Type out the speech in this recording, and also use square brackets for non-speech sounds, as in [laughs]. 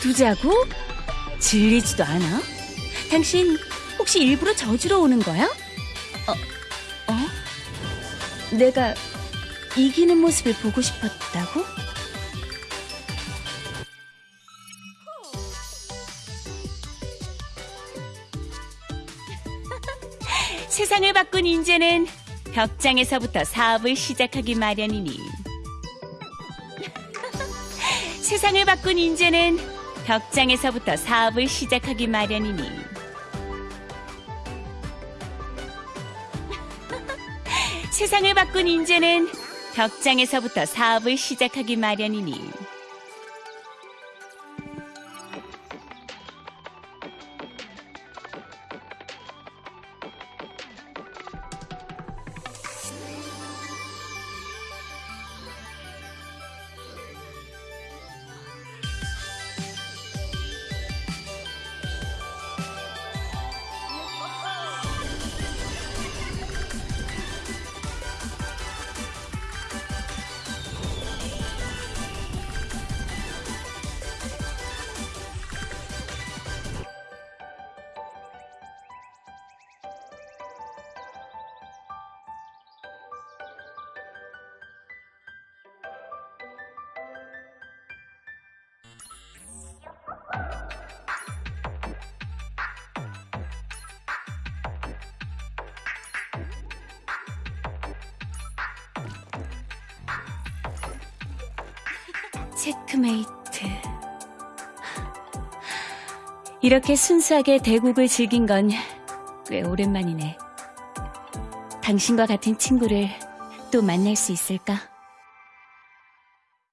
두자고? 질리지도 않아? 당신 혹시 일부러 저주러 오는 거야? 어, 어? 내가 이기는 모습을 보고 싶었다고? [laughs] 세상을 바꾼 인재는 벽장에서부터 사업을 시작하기 마련이니 [laughs] 세상을 바꾼 인재는 벽장에서부터 사업을 시작하기 마련이니. [laughs] 세상을 바꾼 인재는 벽장에서부터 사업을 시작하기 마련이니 체크메이트. 이렇게 순수하게 대국을 즐긴 건 꽤 오랜만이네. 당신과 같은 친구를 또 만날 수 있을까?